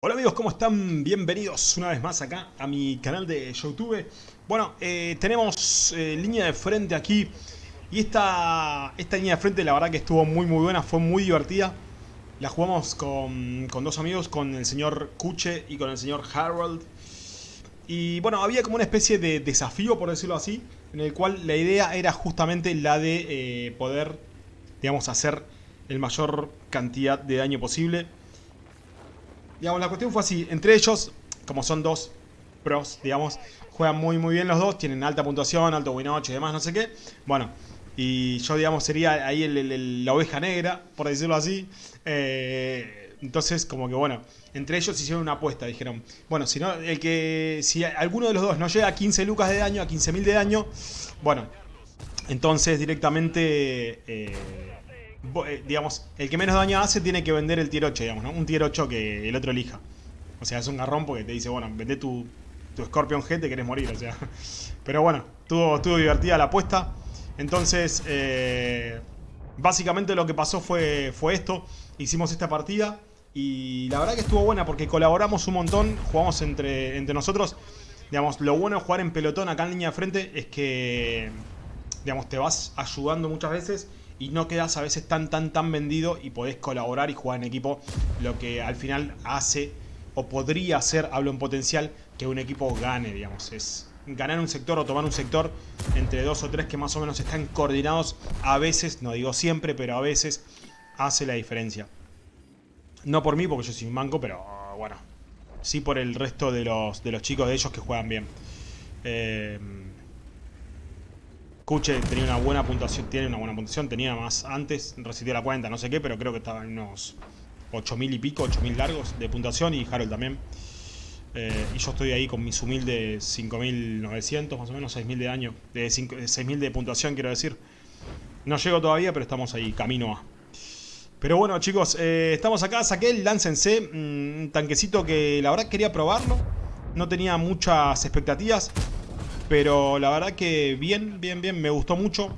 Hola amigos, ¿cómo están? Bienvenidos una vez más acá a mi canal de Youtube. Bueno, eh, tenemos eh, línea de frente aquí y esta, esta línea de frente la verdad que estuvo muy muy buena, fue muy divertida. La jugamos con, dos amigos, con el señor Kuche y con el señor Harold. Y bueno, había como una especie de desafío, por decirlo así, en el cual la idea era justamente la de eh, poder, digamos, hacer el mayor cantidad de daño posible Digamos, la cuestión fue así. Entre ellos, como son dos pros, digamos, juegan muy muy bien los dos, tienen alta puntuación, alto win y demás, no sé qué. Bueno, y yo, digamos, sería ahí la oveja negra, por decirlo así. Eh, entonces, como que bueno, entre ellos hicieron una apuesta, dijeron, bueno, si no, el que, si alguno de los dos no llega a 15 lucas de daño, a 15.000 de daño, bueno, entonces directamente... Eh, digamos, el que menos daño hace tiene que vender el tier 8, digamos, ¿no? Un tier 8 que el otro elija. O sea, es un garrón porque te dice, bueno, vende tu, tu Scorpion G, te querés morir, o sea. Pero bueno, estuvo, estuvo divertida la apuesta. Entonces, eh, básicamente lo que pasó fue, fue esto. Hicimos esta partida y la verdad que estuvo buena porque colaboramos un montón, jugamos entre, entre nosotros. Digamos, lo bueno de jugar en pelotón acá en línea de frente es que, digamos, te vas ayudando muchas veces y no quedas a veces tan, tan, tan vendido y podés colaborar y jugar en equipo, lo que al final hace o podría hacer, hablo en potencial, que un equipo gane, digamos. Es ganar un sector o tomar un sector entre dos o tres que más o menos están coordinados, a veces, no digo siempre, pero a veces hace la diferencia. No por mí, porque yo soy un manco, pero bueno, sí por el resto de los, de los chicos de ellos que juegan bien. Eh, Kuche tenía una buena puntuación, tiene una buena puntuación, tenía más antes, resistió la cuenta, no sé qué, pero creo que estaba en unos 8000 y pico, 8000 largos de puntuación y Harold también. Eh, y yo estoy ahí con mis humildes 5900, más o menos 6000 de año, de 6000 de puntuación quiero decir. No llego todavía, pero estamos ahí, camino a. Pero bueno chicos, eh, estamos acá, saqué el Lance mm, un tanquecito que la verdad quería probarlo. No tenía muchas expectativas. Pero la verdad que bien, bien, bien, me gustó mucho.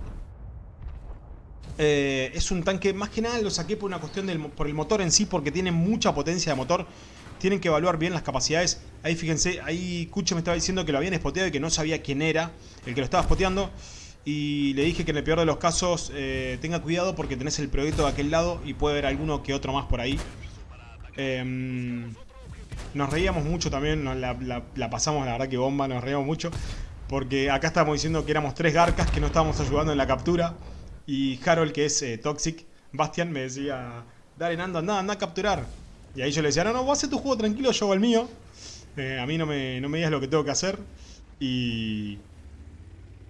Eh, es un tanque, más que nada lo saqué por una cuestión del, por el motor en sí, porque tiene mucha potencia de motor. Tienen que evaluar bien las capacidades. Ahí fíjense, ahí Kuche me estaba diciendo que lo habían spoteado y que no sabía quién era el que lo estaba spoteando. Y le dije que en el peor de los casos eh, tenga cuidado porque tenés el proyecto de aquel lado y puede haber alguno que otro más por ahí. Em, nos reíamos mucho también, la, pasamos la verdad que bomba, nos reíamos mucho. Porque acá estábamos diciendo que éramos tres garcas que no estábamos ayudando en la captura. Y Harold, que es eh, Toxic, Bastian, me decía, dale Nando, anda, anda a capturar. Y ahí yo le decía, no, no, vos haces tu juego tranquilo, yo hago el mío. Eh, a mí no me, no me digas lo que tengo que hacer. Y...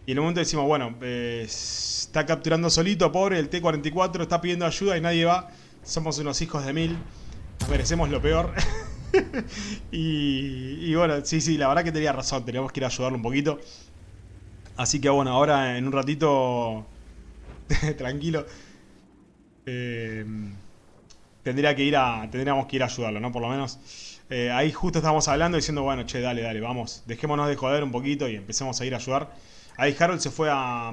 Y en un momento decimos, bueno, eh, está capturando solito, pobre, el T-44 está pidiendo ayuda y nadie va. Somos unos hijos de mil. Merecemos lo peor. y, bueno, sí, sí, la verdad que tenía razón, teníamos que ir a ayudarlo un poquito. Así que bueno, ahora en un ratito, tranquilo, eh, tendría que ir a, tendríamos que ir a ayudarlo, ¿no? Por lo menos. Eh, ahí justo estábamos hablando diciendo, bueno, che, dale, dale, vamos, dejémonos de joder un poquito y empecemos a ir a ayudar. Ahí Harold se fue a...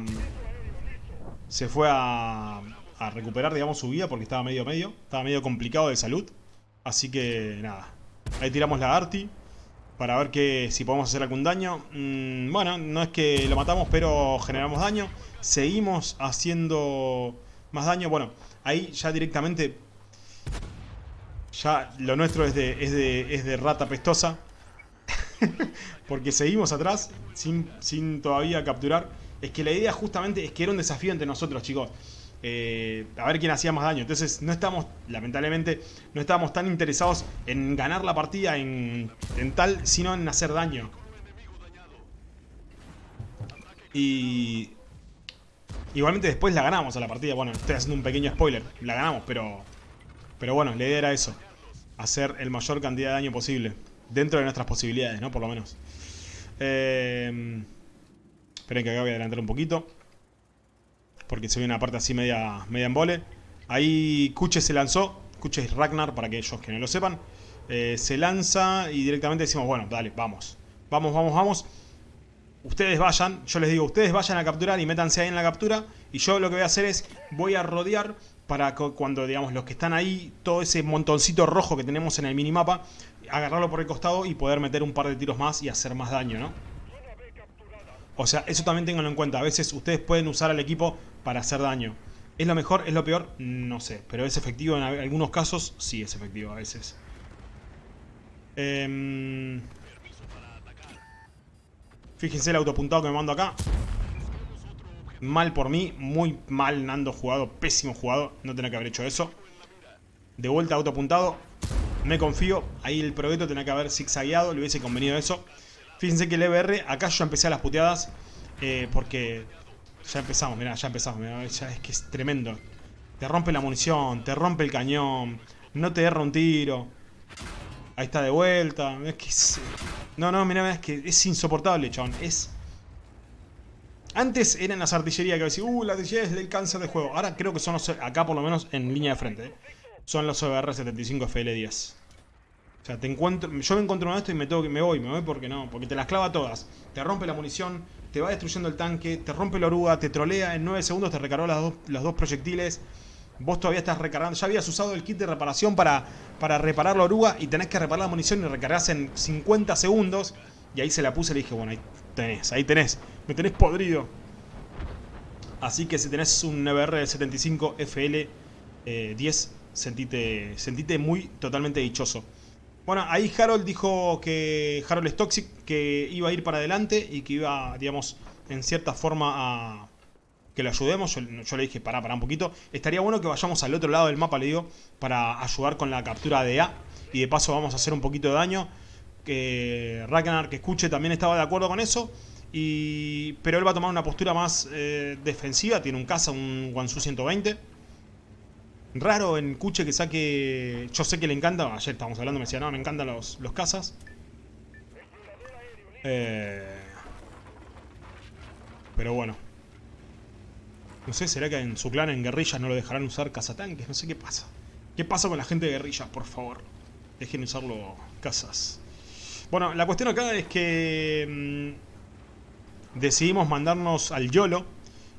Se fue a, a recuperar, digamos, su vida porque estaba medio medio. Estaba medio complicado de salud. Así que, nada, Ahí tiramos la Arti. Para ver que si podemos hacer algún daño. Mm, bueno, no es que lo matamos, pero generamos daño. Seguimos haciendo más daño. Bueno, ahí ya directamente... Ya lo nuestro es de, es de, es de rata pestosa. Porque seguimos atrás sin, sin todavía capturar. Es que la idea justamente es que era un desafío entre nosotros, chicos. Eh, a ver quién hacía más daño. Entonces no estamos, lamentablemente, no estábamos tan interesados en ganar la partida en, tal, sino en hacer daño. Y... Igualmente después la ganamos a la partida. Bueno, estoy haciendo un pequeño spoiler. La ganamos, pero... Pero bueno, la idea era eso. Hacer el mayor cantidad de daño posible. Dentro de nuestras posibilidades, ¿no? Por lo menos. Eh... Esperen que acá voy a adelantar un poquito porque se ve una parte así media, media en vole. Ahí Kuche se lanzó, Kuche es Ragnar, para aquellos que no lo sepan. Eh, se lanza y directamente decimos, bueno, dale, vamos. Vamos, vamos, vamos. Ustedes vayan, yo les digo, ustedes vayan a capturar y métanse ahí en la captura. Y yo lo que voy a hacer es, voy a rodear para cuando, digamos, los que están ahí, todo ese montoncito rojo que tenemos en el minimapa, agarrarlo por el costado y poder meter un par de tiros más y hacer más daño, ¿no? O sea, eso también tenganlo en cuenta. A veces ustedes pueden usar al equipo para hacer daño. ¿Es lo mejor? ¿Es lo peor? No sé. Pero es efectivo en algunos casos. Sí, es efectivo a veces. Eh... Fíjense el autopuntado que me mando acá. Mal por mí, muy mal Nando jugado, pésimo jugado, no tenía que haber hecho eso. De vuelta autopuntado, me confío, ahí el proyecto tenía que haber zigzagueado, le hubiese convenido eso. Fíjense que el EBR, acá yo empecé a las puteadas, eh, porque ya empezamos, mirá, ya empezamos, ya es que es tremendo. Te rompe la munición, te rompe el cañón, no te erra un tiro. Ahí está de vuelta, No, no, mirá, es que es insoportable, chabón, es antes eran las artillerías que decían, uh, la artillería es del cáncer de juego. Ahora creo que son los, acá por lo menos en línea de frente, ¿eh? son los OBR-75 FL10. O sea, te encuentro, yo me encuentro en esto y me, tengo, me voy, me voy porque no, porque te las clava todas. Te rompe la munición, te va destruyendo el tanque, te rompe la oruga, te trolea, en 9 segundos te recargó las dos, los dos proyectiles. Vos todavía estás recargando, ya habías usado el kit de reparación para, para reparar la oruga y tenés que reparar la munición y recargas en 50 segundos. Y ahí se la puse y le dije, bueno, ahí tenés, ahí tenés. Me tenés podrido. Así que si tenés un NBR 75 FL 10, sentite, sentite muy totalmente dichoso. Bueno, ahí Harold dijo que Harold es Toxic, que iba a ir para adelante y que iba, digamos, en cierta forma a que lo ayudemos. Yo, le dije, pará, pará un poquito. Estaría bueno que vayamos al otro lado del mapa, le digo, para ayudar con la captura de A. Y de paso vamos a hacer un poquito de daño. Que Ragnar, que escuche, también estaba de acuerdo con eso pero él va a tomar una postura más eh, defensiva. Tiene un caza, un Wansu 120. Raro en Kuche que saque... Yo sé que le encanta. Ayer estábamos hablando, me decía, no, me encantan los, los cazas. Eh, pero bueno. No sé, ¿será que en su clan, en guerrillas, no lo dejarán usar cazatanques? No sé qué pasa. ¿Qué pasa con la gente de guerrillas, por favor? Dejen usarlo cazas. Bueno, la cuestión acá es que... Mm, decidimos mandarnos al YOLO.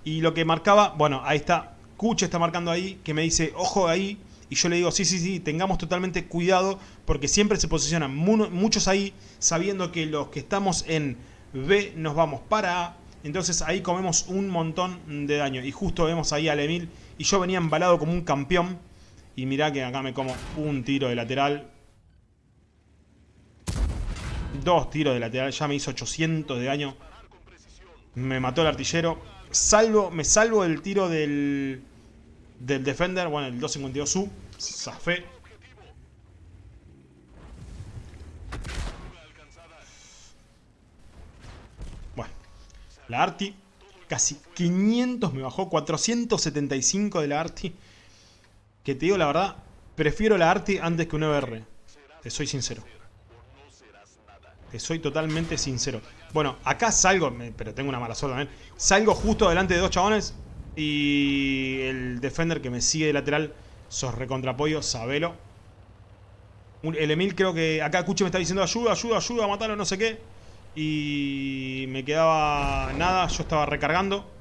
Y lo que marcaba, bueno, ahí está, Kuche está marcando ahí, que me dice, ojo ahí. Y yo le digo, sí, sí, sí, tengamos totalmente cuidado, porque siempre se posicionan muchos ahí, sabiendo que los que estamos en B nos vamos para A. Entonces ahí comemos un montón de daño. Y justo vemos ahí al Emil, y yo venía embalado como un campeón. Y mirá que acá me como un tiro de lateral. Dos tiros de lateral, ya me hizo 800 de daño. Me mató el artillero. Salvo, me salvo del tiro del, del Defender. Bueno, el 252U. Zafé. Bueno. La Arti. Casi 500 me bajó. 475 de la Arti. Que te digo la verdad. Prefiero la Arti antes que un EBR. Te soy sincero. Te soy totalmente sincero. Bueno, acá salgo, pero tengo una mala suerte también. Salgo justo delante de dos chabones y el defender que me sigue de lateral, sos recontrapollo, sabelo. El Emil creo que acá Cuche me está diciendo ayuda, ayuda, ayuda, matarlo, no sé qué. Y me quedaba nada, yo estaba recargando.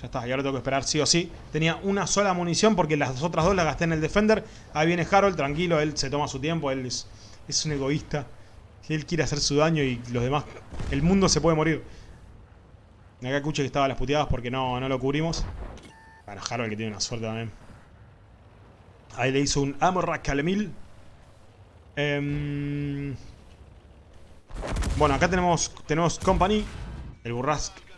Ya está, y ahora tengo que esperar sí o sí. Tenía una sola munición porque las otras dos las gasté en el Defender. Ahí viene Harold, tranquilo, él se toma su tiempo, él es, un egoísta. Él quiere hacer su daño y los demás... El mundo se puede morir. Acá escuché que estaba las puteadas porque no, no lo cubrimos. Bueno, Harold que tiene una suerte también. Ahí le hizo un Amorrak Calemil. Em, bueno, acá tenemos, tenemos Company. El Burrask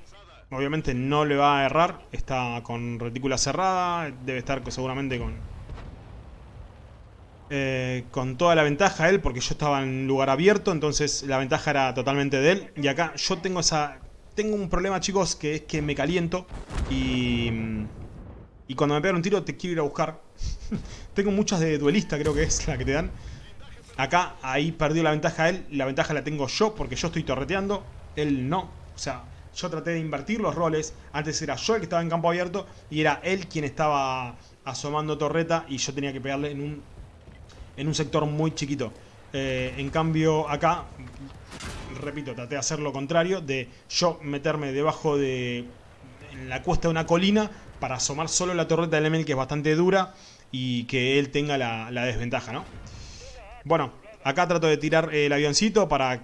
Obviamente no le va a errar. Está con retícula cerrada. Debe estar seguramente con... Eh, con toda la ventaja él, porque yo estaba en lugar abierto, entonces la ventaja era totalmente de él. Y acá yo tengo esa... Tengo un problema, chicos, que es que me caliento y... Y cuando me pegan un tiro te quiero ir a buscar. tengo muchas de duelista, creo que es la que te dan. Acá, ahí perdió la ventaja él. La ventaja la tengo yo, porque yo estoy torreteando. Él no. O sea, yo traté de invertir los roles. Antes era yo el que estaba en campo abierto y era él quien estaba asomando torreta y yo tenía que pegarle en un, en un sector muy chiquito. Eh, en cambio acá, repito, traté de hacer lo contrario, de yo meterme debajo de... en la cuesta de una colina para asomar solo la torreta del Emil que es bastante dura y que él tenga la, desventaja, ¿no? Bueno, acá trato de tirar el avioncito para,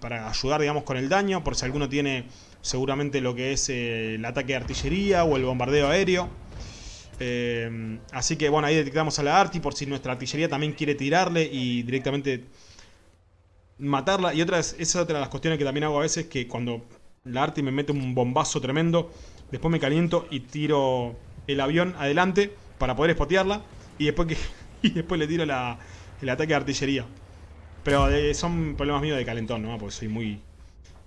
para ayudar, digamos, con el daño, por si alguno tiene seguramente lo que es eh, el ataque de artillería o el bombardeo aéreo. Eh, así que bueno, ahí detectamos a la Arti por si nuestra artillería también quiere tirarle y directamente matarla. Y otra esa es otra de las cuestiones que también hago a veces, que cuando la Arti me mete un bombazo tremendo, después me caliento y tiro el avión adelante para poder espotearla y después, y después le tiro el ataque de artillería. Pero eh, son problemas míos de calentón, ¿no? Porque soy muy,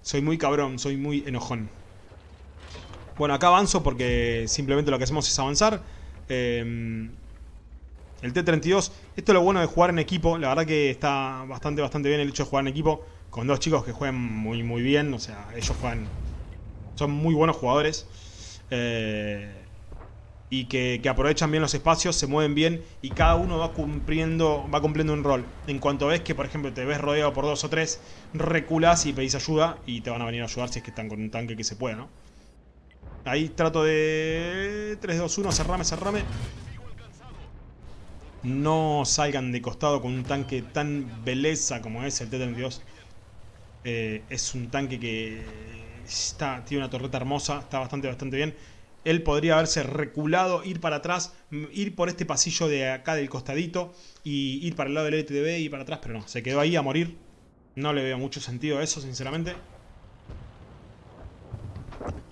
soy muy cabrón, soy muy enojón. Bueno, acá avanzo porque simplemente lo que hacemos es avanzar. Em, el T-32, esto es lo bueno de jugar en equipo. La verdad que está bastante, bastante bien el hecho de jugar en equipo. Con dos chicos que juegan muy, muy bien. O sea, ellos juegan... Son muy buenos jugadores. Eh, y que, aprovechan bien los espacios, se mueven bien y cada uno va cumpliendo, va cumpliendo un rol. En cuanto ves que, por ejemplo, te ves rodeado por dos o tres, reculas y pedís ayuda y te van a venir a ayudar si es que están con un tanque que se pueda, ¿no? Ahí trato de... 3, 2, 1, cerrame, cerrame. No salgan de costado con un tanque tan belleza como es el T-32. Eh, es un tanque que está, tiene una torreta hermosa, está bastante, bastante bien. Él podría haberse reculado, ir para atrás, ir por este pasillo de acá del costadito y ir para el lado del LTV y para atrás, pero no, se quedó ahí a morir. No le veo mucho sentido a eso, sinceramente.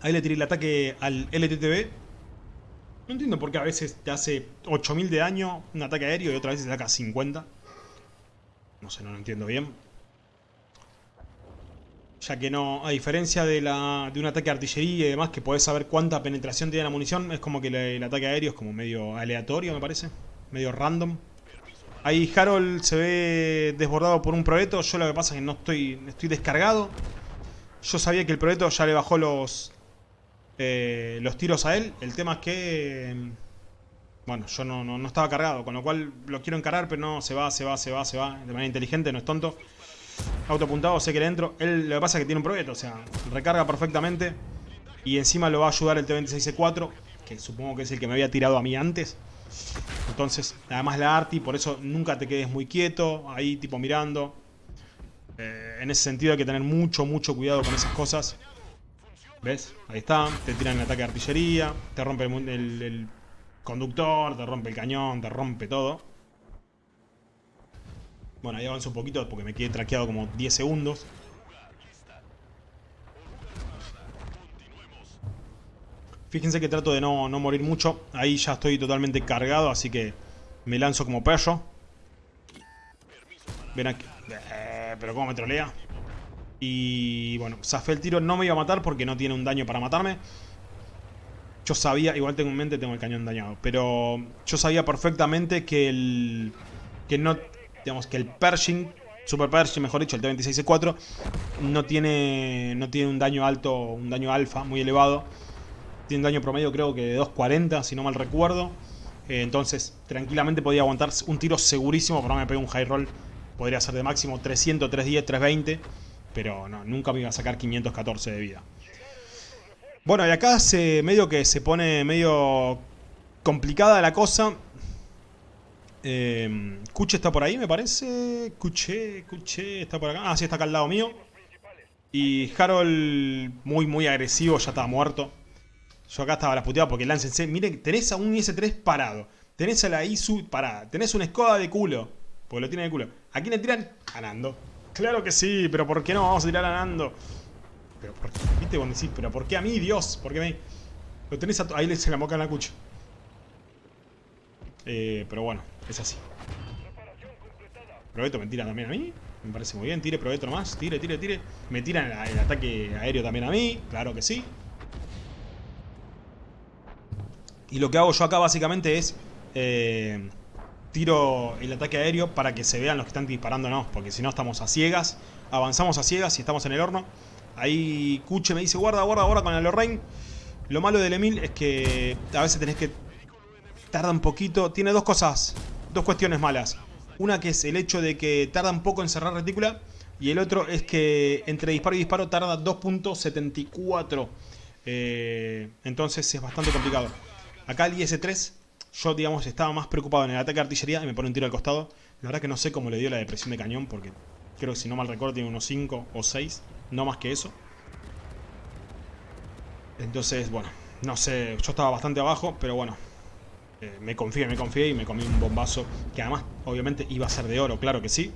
Ahí le tiré el ataque al LTTB. No entiendo por qué a veces te hace 8000 de daño un ataque aéreo y otra vez te saca 50. No sé, no lo entiendo bien. Ya que no, a diferencia de, la, de un ataque de artillería y demás, que podés saber cuánta penetración tiene la munición, es como que el, ataque aéreo es como medio aleatorio, me parece. Medio random. Ahí Harold se ve desbordado por un proyecto. Yo lo que pasa es que no estoy, estoy descargado. Yo sabía que el proyecto ya le bajó los, eh, los tiros a él. El tema es que... Bueno, yo no, no, estaba cargado, con lo cual lo quiero encarar, pero no, se va, se va, se va, se va. De manera inteligente, no es tonto. Autopuntado, sé que le entro. Él lo que pasa es que tiene un proyecto, o sea, recarga perfectamente. Y encima lo va a ayudar el T-26C4, que supongo que es el que me había tirado a mí antes. Entonces, además la Arti, por eso nunca te quedes muy quieto, ahí tipo mirando. Eh, en ese sentido hay que tener mucho, mucho cuidado con esas cosas. ¿Ves? Ahí está. Te tiran el ataque de artillería. Te rompe el, conductor. Te rompe el cañón. Te rompe todo. Bueno, ahí avanzo un poquito porque me quedé traqueado como 10 segundos. Fíjense que trato de no, no, morir mucho. Ahí ya estoy totalmente cargado, así que me lanzo como perro. Ven aquí. Eh, pero cómo me trolea. Y bueno, zafé el tiro, no me iba a matar porque no tiene un daño para matarme. Yo sabía, igual tengo en mente, tengo el cañón dañado. Pero yo sabía perfectamente que el... Que no... Digamos que el Pershing, Super Pershing mejor dicho, el T-26C4, no tiene, no tiene un daño alto, un daño alfa muy elevado. Tiene un daño promedio creo que de 240, si no mal recuerdo. Eh, entonces, tranquilamente podía aguantar un tiro segurísimo, pero no me pegué un high roll. Podría ser de máximo 300, 310, 320 pero no, nunca me iba a sacar 514 de vida. Bueno, y acá se medio que se pone medio complicada la cosa. Eh, Cuche está por ahí, me parece. Cuche, Cuche, está por acá. Ah, sí, está acá al lado mío. Y Harold, muy, muy agresivo, ya estaba muerto. Yo acá estaba la puteada porque láncense. Miren, tenés a un IS-3 parado. Tenés a la ISU parada. Tenés una escoda de culo. Porque lo tiene de culo. ¿A quién le tiran? Ganando. Claro que sí, pero ¿por qué no vamos a tirar a Nando? Pero ¿por qué? ¿Viste cuando decís, pero ¿por qué a mí, Dios? ¿Por qué a mí? Lo tenés a... Ahí le se la moca en la cucha. Eh, pero bueno, es así. Proveto me tira también a mí. Me parece muy bien. Tire Proveto nomás. Tire, tire, tire. Me tiran el, ataque aéreo también a mí. Claro que sí. Y lo que hago yo acá básicamente es... Eh, tiro el ataque aéreo para que se vean los que están disparándonos, porque si no estamos a ciegas, avanzamos a ciegas y estamos en el horno. Ahí Cuche me dice, guarda, guarda, guarda con el Lorraine. Lo malo del Emil es que a veces tenés que... Tarda un poquito, tiene dos cosas, dos cuestiones malas. Una que es el hecho de que tarda un poco en cerrar retícula y el otro es que entre disparo y disparo tarda 2.74 Eh, entonces es bastante complicado. Acá el IS-3, yo digamos estaba más preocupado en el ataque de artillería y me pone un tiro al costado. La verdad que no sé cómo le dio la depresión de cañón porque creo que si no mal recuerdo tiene unos 5 o 6, no más que eso. Entonces, bueno, no sé, yo estaba bastante abajo, pero bueno, eh, me confié, me confié y me comí un bombazo que además obviamente iba a ser de oro, claro que sí.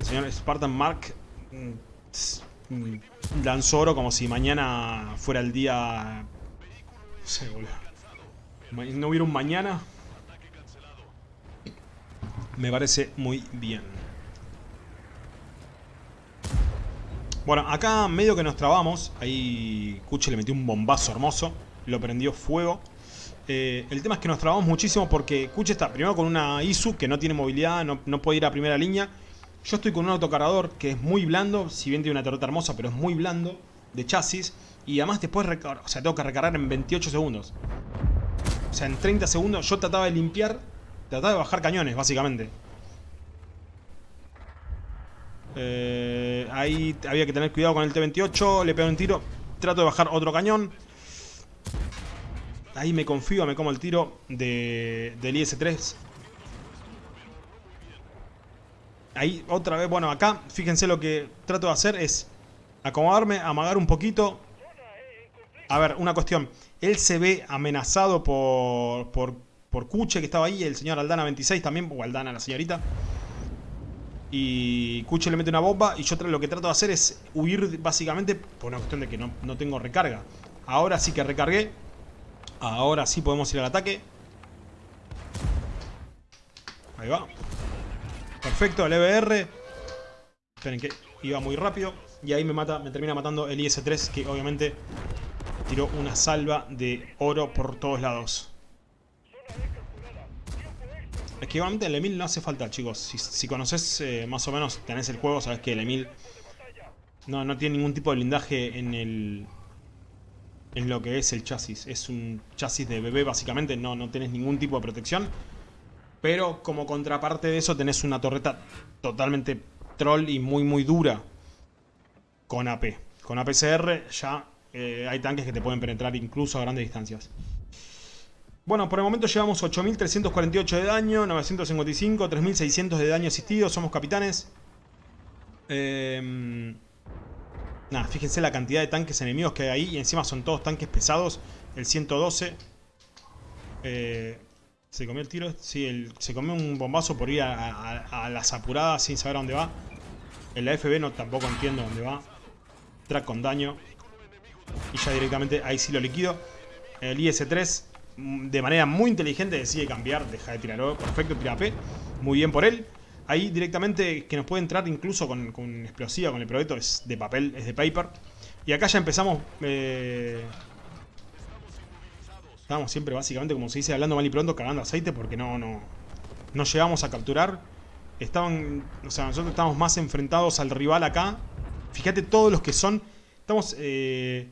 El señor Spartan Mark mm, mm, lanzó oro como si mañana fuera el día... No sé, boludo. No hubiera un mañana. Me parece muy bien. Bueno, acá medio que nos trabamos. Ahí Kuche le metió un bombazo hermoso. Lo prendió fuego. Eh, el tema es que nos trabamos muchísimo porque Kuche está primero con una ISU que no tiene movilidad, no, puede ir a primera línea. Yo estoy con un autocargador que es muy blando, si bien tiene una torreta hermosa, pero es muy blando, de chasis. Y además después, o sea, tengo que recargar en 28 segundos. O sea, en 30 segundos yo trataba de limpiar, trataba de bajar cañones, básicamente. Eh, ahí había que tener cuidado con el T-28, le pego un tiro, trato de bajar otro cañón. Ahí me confío, me como el tiro de, del IS-3. Ahí otra vez, bueno, acá fíjense lo que trato de hacer es acomodarme, amagar un poquito. A ver, una cuestión. Él se ve amenazado por, por, por Kuche que estaba ahí, el señor Aldana 26 también, o Aldana la señorita. Y Kuche le mete una bomba y yo lo que trato de hacer es huir básicamente por una cuestión de que no, no tengo recarga. Ahora sí que recargué, Ahora sí podemos ir al ataque. Ahí va. Perfecto, el EBR. Esperen que iba muy rápido. Y ahí me mata, me termina matando el IS-3, que obviamente tiró una salva de oro por todos lados. Es que obviamente el Emil no hace falta, chicos. Si, conoces eh, más o menos, tenés el juego, sabes que el Emil no, no tiene ningún tipo de blindaje en el, en lo que es el chasis. Es un chasis de bebé básicamente, no, no tenés ningún tipo de protección. Pero como contraparte de eso tenés una torreta totalmente troll y muy muy dura con AP. Con APCR ya eh, hay tanques que te pueden penetrar incluso a grandes distancias. Bueno, por el momento llevamos 8.348 de daño, 955, 3.600 de daño asistido, somos capitanes. Eh, Nada, fíjense la cantidad de tanques enemigos que hay ahí. Y encima son todos tanques pesados. El 112. Eh, ¿Se comió el tiro? Sí, se comió un bombazo por ir a, las apuradas sin saber a dónde va. En la FB no tampoco entiendo dónde va. Track con daño. Y ya directamente ahí sí lo liquido. El IS-3 mm, de manera muy inteligente decide cambiar. Deja de tirar Perfecto, tira P. Muy bien por él. Ahí directamente que nos puede entrar incluso con, explosiva, con el proyecto es de papel, es de paper. Y acá ya empezamos... Eh, estábamos siempre básicamente, como se dice, hablando mal y pronto, cagando aceite porque no, no, no llegamos a capturar. Estaban, o sea, nosotros estamos más enfrentados al rival acá. Fíjate todos los que son... Estamos eh,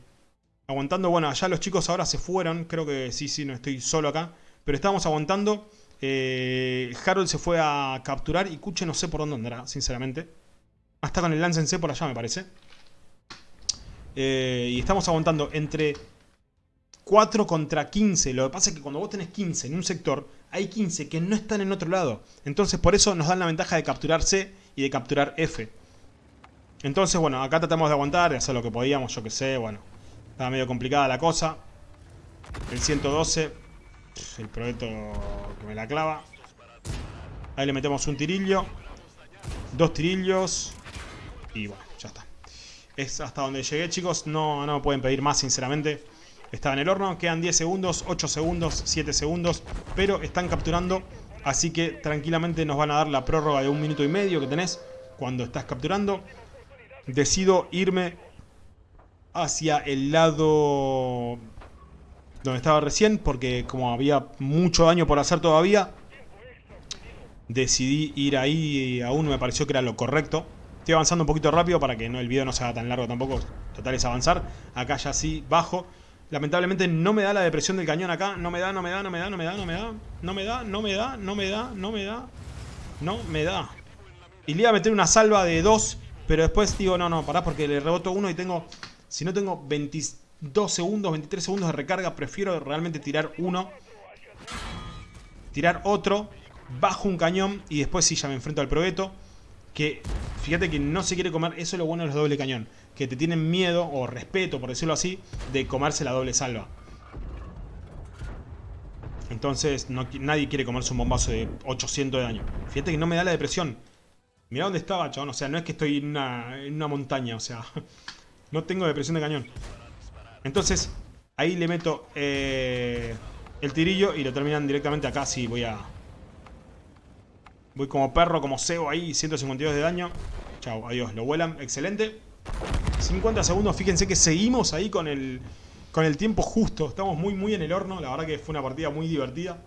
aguantando, bueno, allá los chicos ahora se fueron, creo que sí, sí, no estoy solo acá. Pero estamos aguantando eh, Harold se fue a capturar y Kuche no sé por dónde andará, sinceramente. Hasta con el lance en C por allá, me parece. Eh, y estamos aguantando entre 4 contra 15. Lo que pasa es que cuando vos tenés 15 en un sector, hay 15 que no están en otro lado. Entonces por eso nos dan la ventaja de capturar C y de capturar F. Entonces, bueno, acá tratamos de aguantar, de hacer lo que podíamos, yo que sé, bueno. Estaba medio complicada la cosa. El 112 el proyecto que me la clava. Ahí le metemos un tirillo. Dos tirillos. Y bueno, ya está. Es hasta donde llegué, chicos. No, no pueden pedir más, sinceramente. Estaba en el horno. Quedan 10 segundos, 8 segundos, 7 segundos. Pero están capturando. Así que tranquilamente nos van a dar la prórroga de un minuto y medio que tenés cuando estás capturando. Decido irme hacia el lado donde estaba recién, porque como había mucho daño por hacer todavía, decidí ir ahí y aún me pareció que era lo correcto. Estoy avanzando un poquito rápido para que no, el video no sea tan largo tampoco. Total es avanzar. Acá ya sí, bajo. Lamentablemente no me da la depresión del cañón acá. No me da, no me da, no me da, no me da, no me da. No me da, no me da, no me da, no me da. No me da. Y le iba a meter una salva de dos, pero después digo, no, no, pará porque le reboto uno y tengo... Si no tengo 20... 2 segundos, 23 segundos de recarga. Prefiero realmente tirar uno. Tirar otro. Bajo un cañón y después sí ya me enfrento al probeto. Que fíjate que no se quiere comer. Eso es lo bueno de los doble cañón. Que te tienen miedo o respeto, por decirlo así, de comerse la doble salva. Entonces nadie quiere comerse un bombazo de 800 de daño. Fíjate que no me da la depresión. Mirá dónde estaba, chabón. O sea, no es que estoy en una, montaña. O sea, no tengo depresión de cañón. Entonces, ahí le meto eh, el tirillo y lo terminan directamente acá. Sí, voy a... Voy como perro, como cebo ahí. 152 de daño. Chao, adiós. Lo vuelan. Excelente. 50 segundos. Fíjense que seguimos ahí con el con el tiempo justo. Estamos muy, muy en el horno. La verdad que fue una partida muy divertida.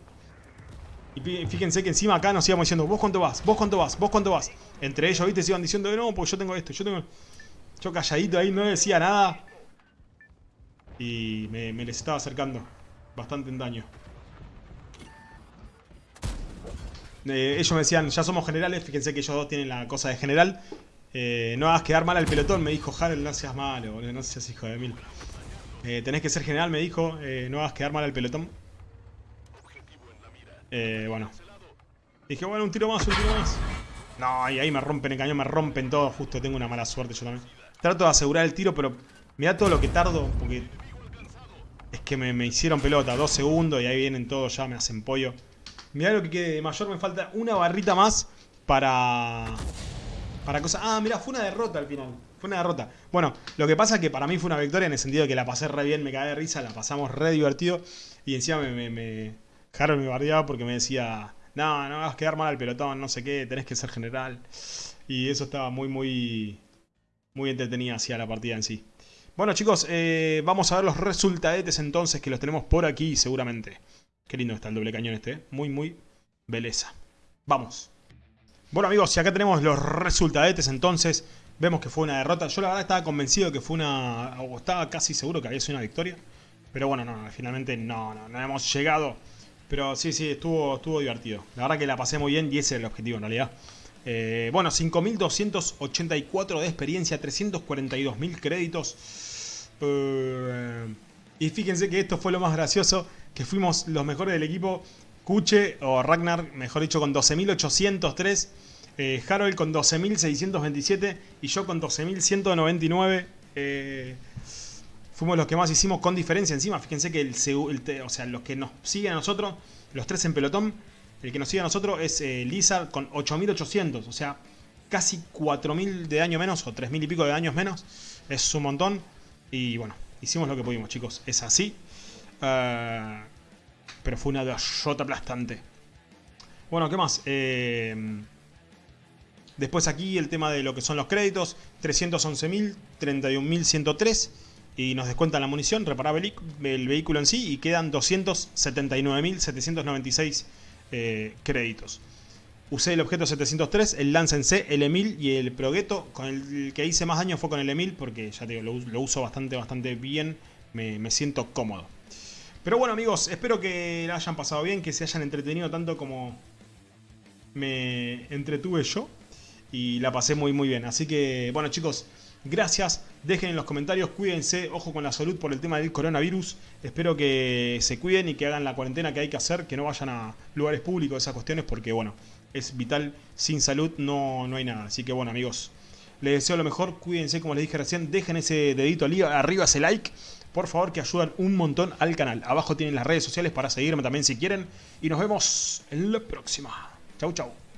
Y fíjense que encima acá nos íbamos diciendo, vos cuánto vas, vos cuánto vas, vos cuánto vas. Entre ellos, viste, se iban diciendo, no, pues yo tengo esto, yo tengo... Yo calladito ahí, no decía nada. Y me, les estaba acercando. Bastante en daño. Eh, ellos me decían, ya somos generales, fíjense que ellos dos tienen la cosa de general. Eh, no hagas quedar mal al pelotón, me dijo Harold, no seas malo, no seas hijo de mil. Eh, tenés que ser general, me dijo. Eh, no hagas quedar mal al pelotón. Bueno. Dije, bueno, un tiro más, un tiro más. No, y ahí me rompen el cañón, me rompen todo. Justo tengo una mala suerte yo también. Trato de asegurar el tiro, pero mira todo lo que tardo. Porque es que me, hicieron pelota. Dos segundos y ahí vienen todos ya, me hacen pollo. Mirá lo que quede de mayor. Me falta una barrita más para... Para cosas... Ah, mira, fue una derrota al final. Fue una derrota. Bueno, lo que pasa es que para mí fue una victoria en el sentido de que la pasé re bien, me caí de risa, la pasamos re divertido. Y encima me, me, me Harold me bardeaba porque me decía, no, no vas a quedar mal al pelotón, no sé qué, tenés que ser general. Y eso estaba muy, muy, muy entretenida hacia la partida en sí. Bueno chicos, eh, vamos a ver los resultadetes entonces que los tenemos por aquí seguramente. Qué lindo está el doble cañón este, ¿eh? muy, muy belleza. Vamos. Bueno amigos, y acá tenemos los resultadetes entonces. Vemos que fue una derrota. Yo la verdad estaba convencido que fue una... O estaba casi seguro que había sido una victoria. Pero bueno, no, finalmente no, no, no hemos llegado. Pero sí, sí, estuvo, estuvo divertido. La verdad que la pasé muy bien y ese es el objetivo en realidad. Eh, bueno, 5.284 de experiencia, 342.000 créditos. Eh, y fíjense que esto fue lo más gracioso, que fuimos los mejores del equipo. Kuche o Ragnar, mejor dicho, con 12.803 eh, Harold con 12.627 y yo con 12.199. Eh, fuimos los que más hicimos con diferencia encima. Fíjense que o sea, los que nos siguen a nosotros, los tres en pelotón, el que nos sigue a nosotros es eh, Lizard con 8.800. O sea, casi 4.000 de daño menos o 3.000 y pico de daños menos. Es un montón. Y bueno, hicimos lo que pudimos, chicos. Es así. Eh, pero fue una dayota aplastante. Bueno, ¿qué más? Eh... Después aquí el tema de lo que son los créditos, 311.000, 31.103 y nos descuentan la munición, reparar el, vehículo en sí y quedan 279.796 eh, créditos. Usé el objeto 703, el Lance en C, el Emil y el Progetto. Con el que hice más daño fue con el Emil porque ya te digo, lo, uso bastante, bastante bien. Me, me, siento cómodo. Pero bueno amigos, espero que la hayan pasado bien, que se hayan entretenido tanto como me entretuve yo y la pasé muy muy bien. Así que, bueno chicos, gracias. Dejen en los comentarios, cuídense, ojo con la salud por el tema del coronavirus. Espero que se cuiden y que hagan la cuarentena que hay que hacer, que no vayan a lugares públicos, esas cuestiones, porque bueno, es vital. Sin salud no, no hay nada. Así que bueno amigos, les deseo lo mejor, cuídense como les dije recién, dejen ese dedito arriba, ese like. Por favor, que ayudan un montón al canal. Abajo tienen las redes sociales para seguirme también si quieren. Y nos vemos en la próxima. Chau, chau.